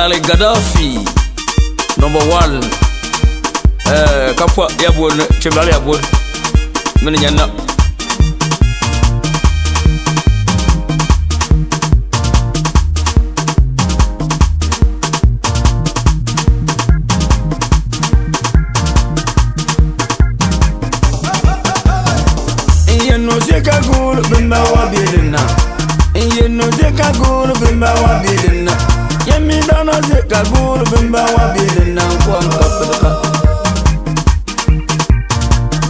Lale Gaddafi, number one. Eh, Kapwa Yabun, Chimal Yabun, Minyana. Cagulo, bimba, wabirina. E eu não sei cagulo, bimba, wabirina dana se kalbuuru bin ba wa biiri naan kɔn ka pilka.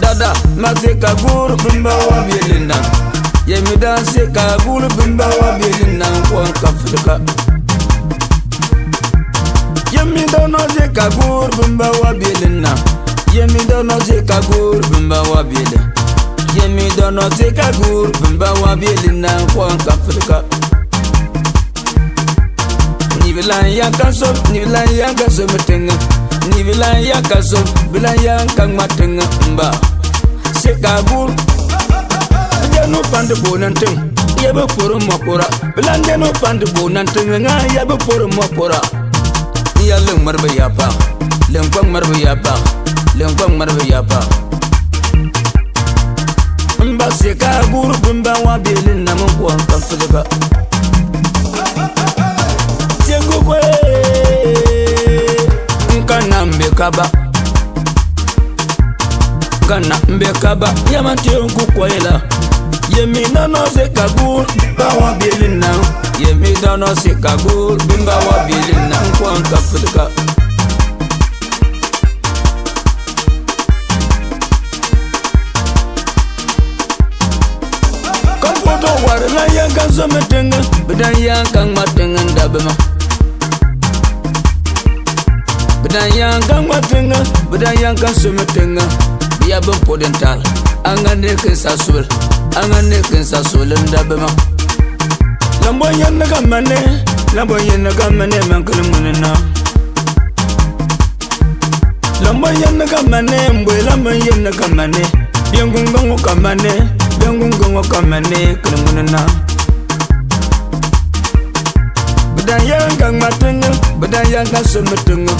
Dada ma se kalbuuru bin ba wa biiri naan. Yemi dan se kalbuuru bin ba wa biiri naan kɔn ka pilka. Yemi dana se kalbuuru bin ba wa biiri naan. Yemi dana se kalbuuru bin ba wa biiri. Yemi dana se kalbuuru bin ba wa biiri naan kɔn ka pilka. Bilan ya kaso, bilan ya kaso mtenga. Ni bilan ya kaso, bilan ya kang matenga. Mba, sika bur. Mja no pande bo nante, ya be poro mo pora. Bilan ya no pande bo nante, nga ya be poro mo pora. Ni ya leng marbe ya pa, leng kwang marbe ya pa, leng kwang marbe ya pa. Mba sika bur, bimba wa bilin namu kwang kafuleka ngasi enkukwe nkana mbekaba nkana mbekaba yamantie nkukwela yeminanosekagul bawa bilina yeminanosekagul bimbawa bilina nkwankafulika Yang kan sama tengah Badan yang kan matang Anda bermak Bada yanga ngwa tenga Bada yanga sumi tenga Ya bim podin tal Anga nekin sa sul Anga nekin sa sul Nda bima Lambo yin naga mani Lambo yin naga mani Man kili muni na Lambo yin naga mani Mbwe lambo yin naga mani Yungungungu kamani Yungungungu kamani Kili muni na Bada yanga ngwa tenga Bada yanga sumi tenga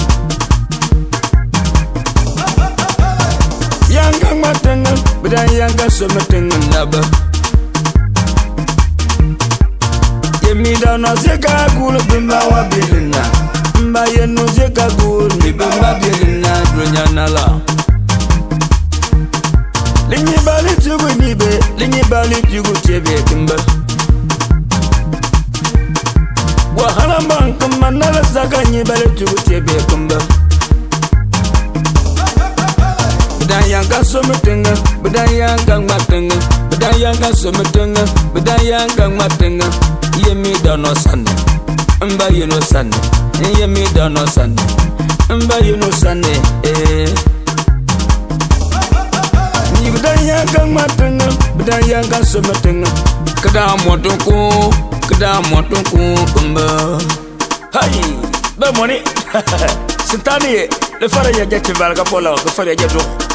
yanga ngma tenga bida yanga so me tenga naba yemi da no se ka kul bimba wa bilina mba ye no se ka kul ni bimba bilina dunya nala linyi bali tugu ni be linyi bali tugu tebe kimba wa halamba kuma nala saka nyi bali tugu tebe kimba yanga sometenga bda yanga ngmatenga bda yanga sometenga bda yanga ngmatenga yemidano sane mba yeno sane yemidano sane mba yeno sane eh. bda yanga ngmatenga bda yanga sometenga kda motuku kda motuku kmba bemoni sitaniye le fara yaja cevalga polao le fara yaja dok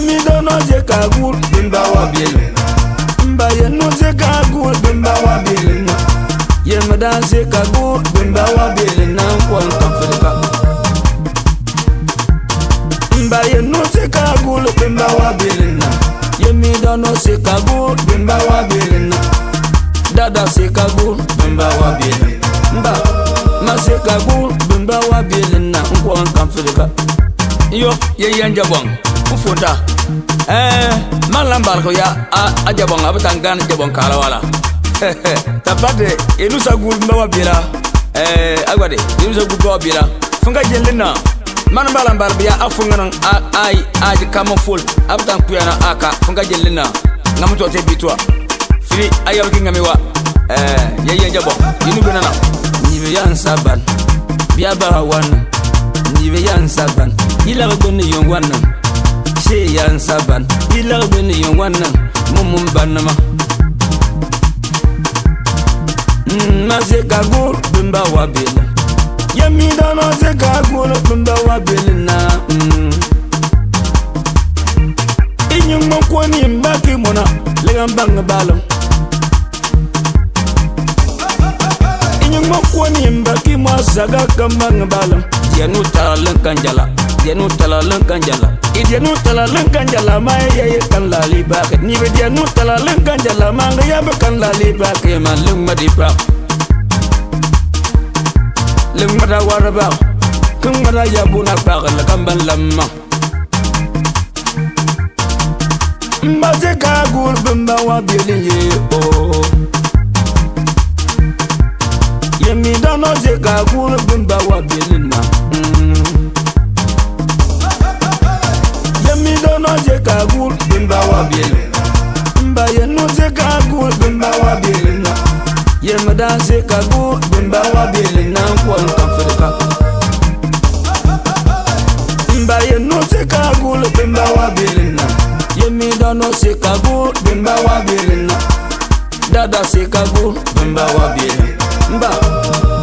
An mi do nou jika goul bin bawa bieglin nan An mba yen nou jika goul bin bawa bieglin nan Yembedan sjika goul bin bawa bieglin nan Kon kon kon kon filika An mi do nou jika goul bin bawa bieglin nan Yembedan jika goul bin bawa bieglin nan Kanda senj ka goul bin bawa bieglin nan Mba my sika goul bin bawa bieglin nan Kon kon kon kon filika Yonjian Janjavon kufunta eh, man lambarko ya a jabon a bitan gan jabon kalawala tabate enusa gur mbawa bila eh, agwade enusa gur mbawa bila funga jelina man ba lambar biya a funganan a ai a di kamon ful a bitan kuyana aka funga jelina ngam to te bitwa fri ayo ki ngamiwa eh ye ye jabon inu binana ni be yan saban biya ba wan ni be yan saban yila ko ni yongwanan teya nsa ban yilag be ni yin wanna mumu n banama mm, nma se ka gul binba wa bela ye mi dama se ka gul binba wa beli na i mm. yingman kuoni n ba ki mona ligan bang balam i yingman kuoni n ba ki mo saga kan bang balam yenu taglen kan jala dianu tala lenkan jala dia dianu tala lenkan jala eh, ma ya ya kan lali ba ni be dianu tala lenkan jala ma ga ya be kan lali ba ke ma lung ma di ba lung ma da war ba kun ma da ya bu oh. na ba la kan ban lamma mbaze ka gur bamba wa bilin ye o yemi dano ze ka gur bamba wa bilin ma. wa bielina Mba yenu ze kagu bimba wa bielina se ze kagu bimba wa bielina Kwa nkafirika Mba yenu ze kagu bimba wa bielina da no se kagu bimba wa bielina Dada se kagu bimba wa bielina Mba